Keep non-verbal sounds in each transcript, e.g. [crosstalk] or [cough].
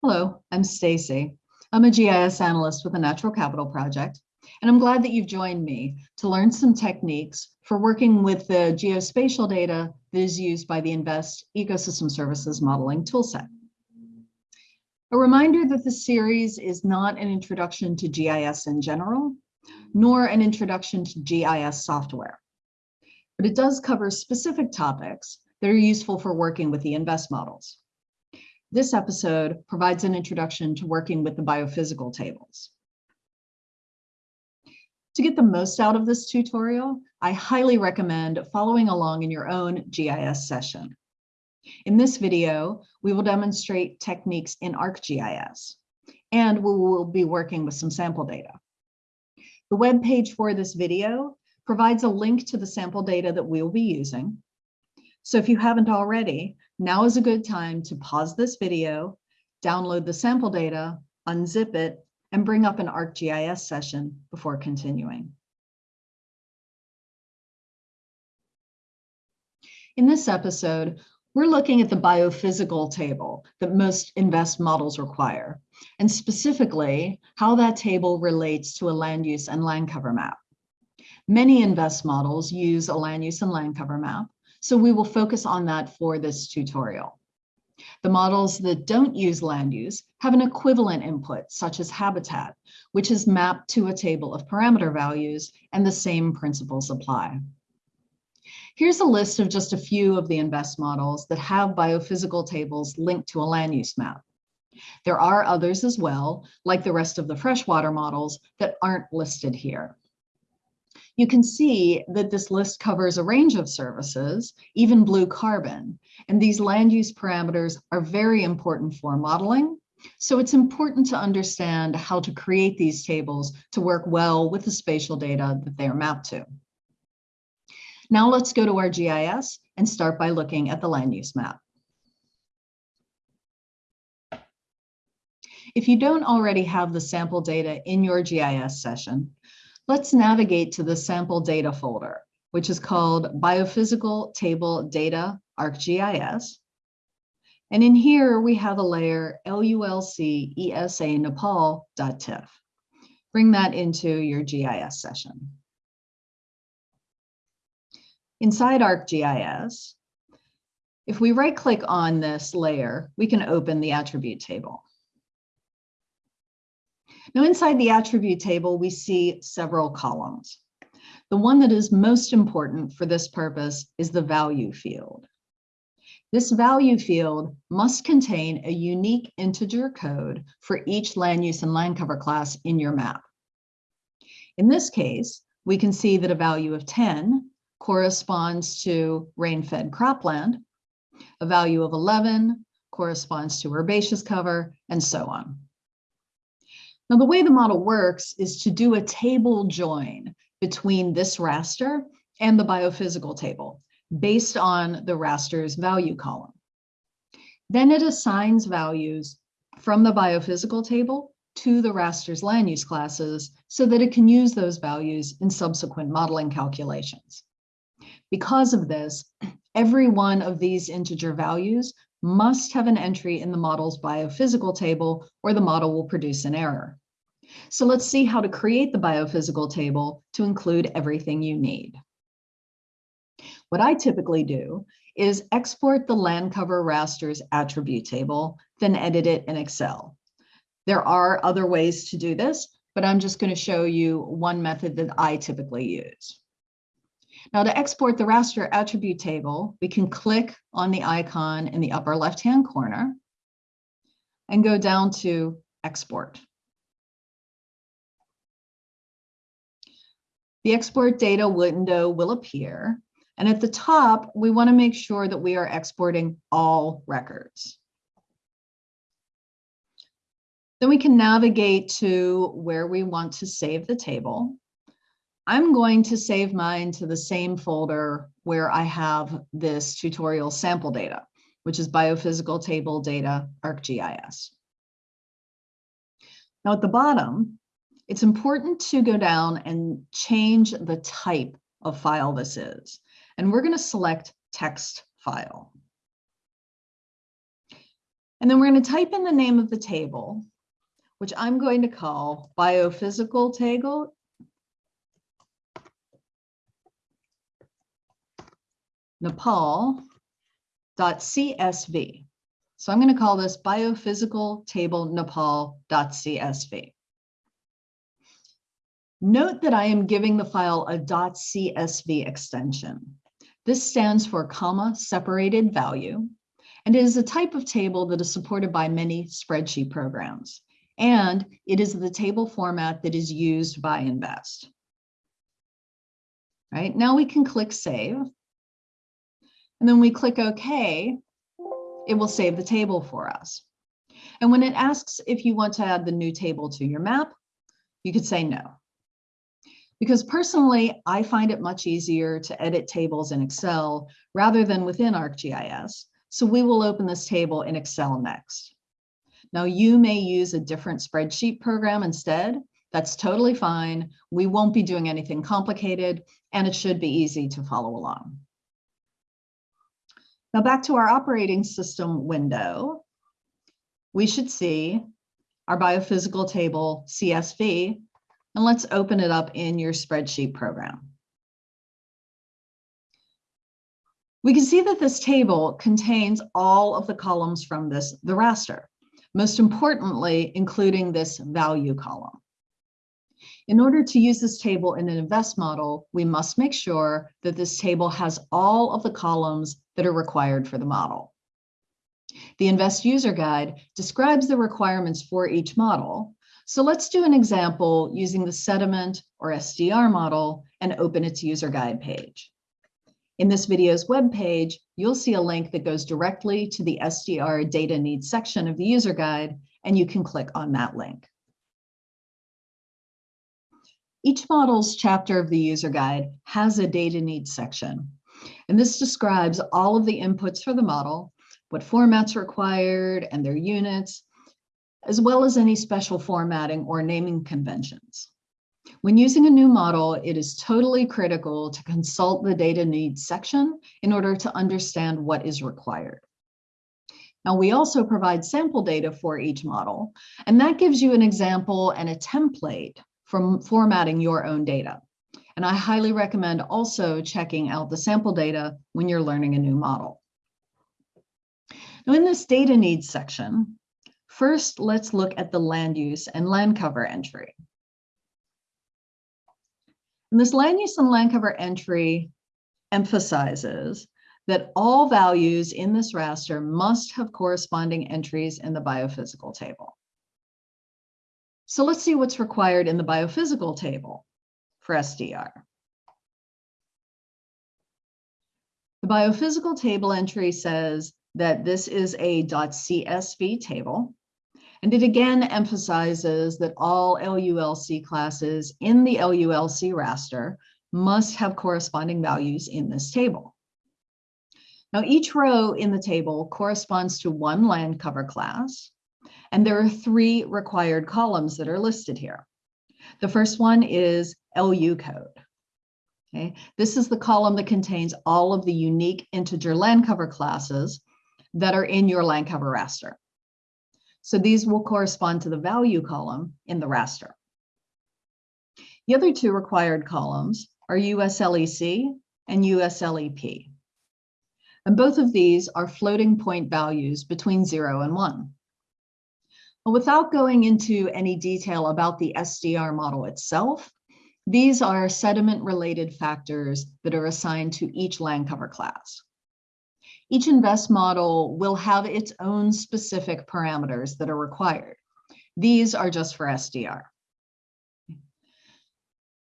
Hello, I'm Stacy. I'm a GIS analyst with the Natural Capital Project, and I'm glad that you've joined me to learn some techniques for working with the geospatial data that is used by the INVEST Ecosystem Services Modeling Toolset. A reminder that the series is not an introduction to GIS in general, nor an introduction to GIS software, but it does cover specific topics that are useful for working with the INVEST models. This episode provides an introduction to working with the biophysical tables. To get the most out of this tutorial, I highly recommend following along in your own GIS session. In this video, we will demonstrate techniques in ArcGIS, and we will be working with some sample data. The web page for this video provides a link to the sample data that we will be using. So if you haven't already, now is a good time to pause this video, download the sample data, unzip it, and bring up an ArcGIS session before continuing. In this episode, we're looking at the biophysical table that most INVEST models require, and specifically how that table relates to a land use and land cover map. Many INVEST models use a land use and land cover map, so we will focus on that for this tutorial. The models that don't use land use have an equivalent input, such as habitat, which is mapped to a table of parameter values, and the same principles apply. Here's a list of just a few of the INVEST models that have biophysical tables linked to a land use map. There are others as well, like the rest of the freshwater models that aren't listed here you can see that this list covers a range of services, even blue carbon. And these land use parameters are very important for modeling. So it's important to understand how to create these tables to work well with the spatial data that they are mapped to. Now let's go to our GIS and start by looking at the land use map. If you don't already have the sample data in your GIS session, Let's navigate to the sample data folder, which is called Biophysical Table Data ArcGIS. And in here, we have a layer LULC ESA Nepal.tif. Bring that into your GIS session. Inside ArcGIS, if we right click on this layer, we can open the attribute table. Now inside the attribute table, we see several columns. The one that is most important for this purpose is the value field. This value field must contain a unique integer code for each land use and land cover class in your map. In this case, we can see that a value of 10 corresponds to rain-fed cropland, a value of 11 corresponds to herbaceous cover, and so on. Now, the way the model works is to do a table join between this raster and the biophysical table based on the raster's value column. Then it assigns values from the biophysical table to the raster's land use classes so that it can use those values in subsequent modeling calculations. Because of this, every one of these integer values must have an entry in the model's biophysical table or the model will produce an error. So let's see how to create the biophysical table to include everything you need. What I typically do is export the land cover rasters attribute table, then edit it in Excel. There are other ways to do this, but I'm just going to show you one method that I typically use. Now to export the raster attribute table, we can click on the icon in the upper left-hand corner and go down to export. The export data window will appear. And at the top, we want to make sure that we are exporting all records. Then we can navigate to where we want to save the table. I'm going to save mine to the same folder where I have this tutorial sample data, which is biophysical table data ArcGIS. Now at the bottom, it's important to go down and change the type of file this is. And we're going to select text file. And then we're going to type in the name of the table, which I'm going to call biophysical table. Nepal.csv. So I'm going to call this biophysical table Nepal.csv. Note that I am giving the file a .csv extension. This stands for comma separated value, and it is a type of table that is supported by many spreadsheet programs. And it is the table format that is used by Invest. Right now we can click save. And then we click OK, it will save the table for us. And when it asks if you want to add the new table to your map, you could say no. Because personally, I find it much easier to edit tables in Excel rather than within ArcGIS. So we will open this table in Excel next. Now you may use a different spreadsheet program instead. That's totally fine. We won't be doing anything complicated and it should be easy to follow along. Now back to our operating system window, we should see our biophysical table CSV and let's open it up in your spreadsheet program. We can see that this table contains all of the columns from this, the raster, most importantly, including this value column. In order to use this table in an invest model, we must make sure that this table has all of the columns that are required for the model. The Invest User Guide describes the requirements for each model, so let's do an example using the sediment or SDR model and open its user guide page. In this video's web page, you'll see a link that goes directly to the SDR data needs section of the user guide, and you can click on that link. Each model's chapter of the user guide has a data needs section, and this describes all of the inputs for the model, what formats are required and their units, as well as any special formatting or naming conventions. When using a new model, it is totally critical to consult the data needs section in order to understand what is required. Now, we also provide sample data for each model, and that gives you an example and a template from formatting your own data. And I highly recommend also checking out the sample data when you're learning a new model. Now, in this data needs section, First, let's look at the land use and land cover entry. And this land use and land cover entry emphasizes that all values in this raster must have corresponding entries in the biophysical table. So let's see what's required in the biophysical table for SDR. The biophysical table entry says that this is a .csv table and it again emphasizes that all LULC classes in the LULC raster must have corresponding values in this table. Now, each row in the table corresponds to one land cover class, and there are three required columns that are listed here. The first one is LU code. Okay, this is the column that contains all of the unique integer land cover classes that are in your land cover raster. So these will correspond to the value column in the raster. The other two required columns are USLEC and USLEP. And both of these are floating point values between zero and one. Without going into any detail about the SDR model itself, these are sediment related factors that are assigned to each land cover class. Each invest model will have its own specific parameters that are required. These are just for SDR.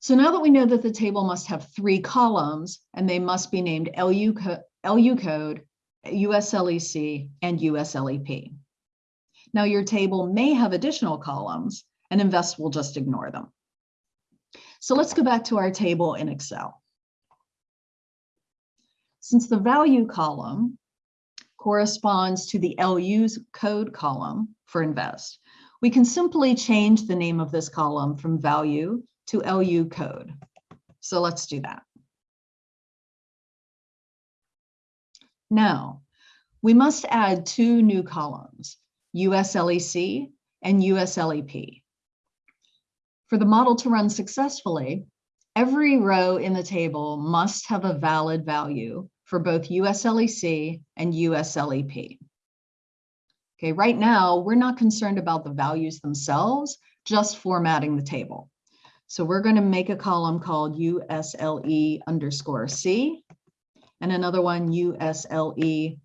So now that we know that the table must have three columns and they must be named LU, co LU code, USLEC, and USLEP. Now your table may have additional columns and Invest will just ignore them. So let's go back to our table in Excel. Since the value column corresponds to the LU's code column for invest, we can simply change the name of this column from value to LU code. So let's do that. Now, we must add two new columns, USLEC and USLEP. For the model to run successfully, every row in the table must have a valid value for both USLEC and USLEP. Okay, right now, we're not concerned about the values themselves, just formatting the table. So we're going to make a column called USLE underscore C and another one USLE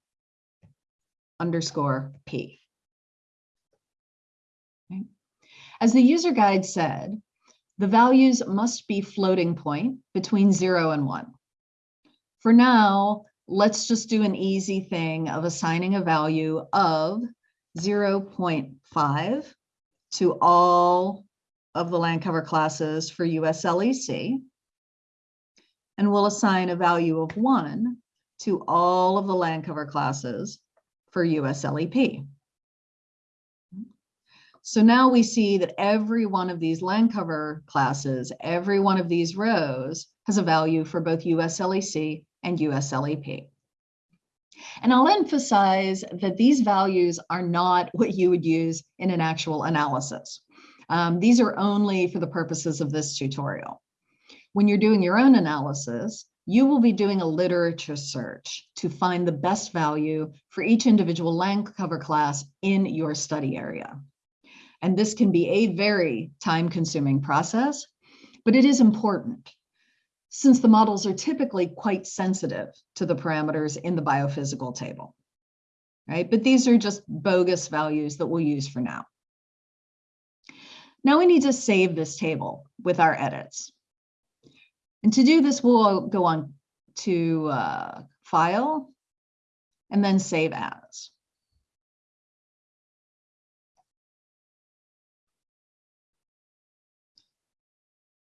underscore P. As the user guide said, the values must be floating point between zero and one. For now, let's just do an easy thing of assigning a value of 0.5 to all of the land cover classes for USLEC. And we'll assign a value of one to all of the land cover classes for USLEP. So now we see that every one of these land cover classes, every one of these rows has a value for both USLEC and USLEP. And I'll emphasize that these values are not [laughs] what you would use in an actual analysis. Um, these are only for the purposes of this tutorial. When you're doing your own analysis, you will be doing a literature search to find the best value for each individual land cover class in your study area. And this can be a very time consuming process, but it is important since the models are typically quite sensitive to the parameters in the biophysical table, right? But these are just bogus values that we'll use for now. Now we need to save this table with our edits. And to do this, we'll go on to uh, File and then Save As.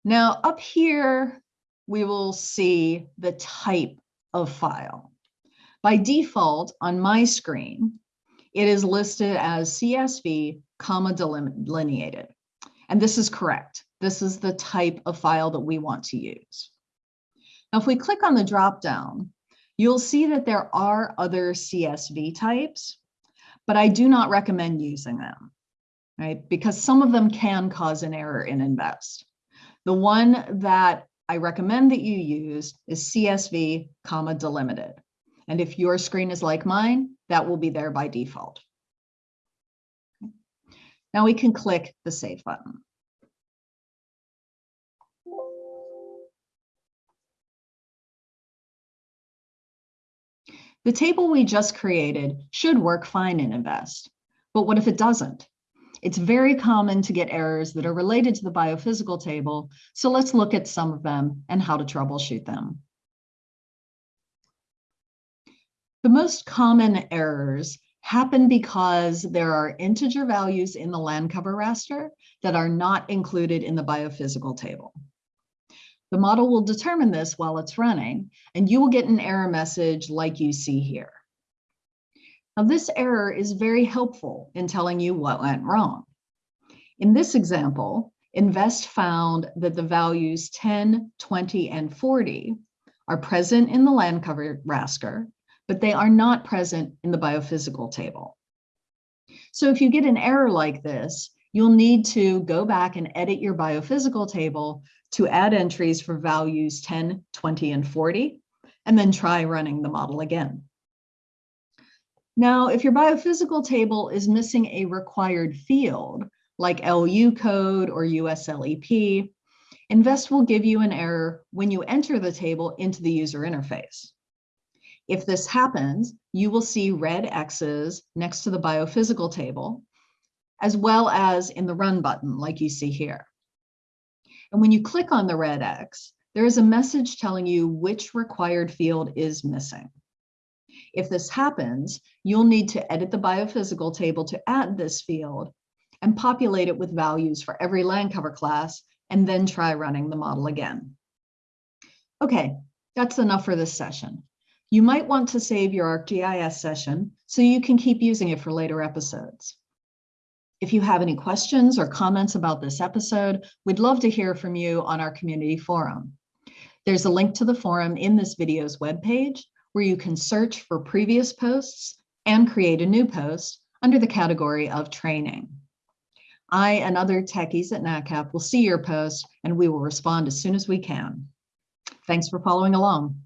Now up here, we will see the type of file. By default on my screen, it is listed as CSV, comma delineated. And this is correct. This is the type of file that we want to use. Now, if we click on the dropdown, you'll see that there are other CSV types, but I do not recommend using them, right? Because some of them can cause an error in Invest. The one that I recommend that you use is CSV, comma, delimited. And if your screen is like mine, that will be there by default. Now we can click the Save button. The table we just created should work fine in Invest, but what if it doesn't? It's very common to get errors that are related to the biophysical table, so let's look at some of them and how to troubleshoot them. The most common errors happen because there are integer values in the land cover raster that are not included in the biophysical table. The model will determine this while it's running, and you will get an error message like you see here. Now this error is very helpful in telling you what went wrong. In this example, Invest found that the values 10, 20, and 40 are present in the land cover raster, but they are not present in the biophysical table. So if you get an error like this, you'll need to go back and edit your biophysical table to add entries for values 10, 20, and 40, and then try running the model again. Now, if your biophysical table is missing a required field, like LU code or USLEP, Invest will give you an error when you enter the table into the user interface. If this happens, you will see red X's next to the biophysical table, as well as in the run button, like you see here. And when you click on the red X, there is a message telling you which required field is missing. If this happens, you'll need to edit the biophysical table to add this field and populate it with values for every land cover class, and then try running the model again. Okay, that's enough for this session. You might want to save your ArcGIS session so you can keep using it for later episodes. If you have any questions or comments about this episode, we'd love to hear from you on our community forum. There's a link to the forum in this video's webpage, where you can search for previous posts and create a new post under the category of training. I and other techies at NatCap will see your post and we will respond as soon as we can. Thanks for following along.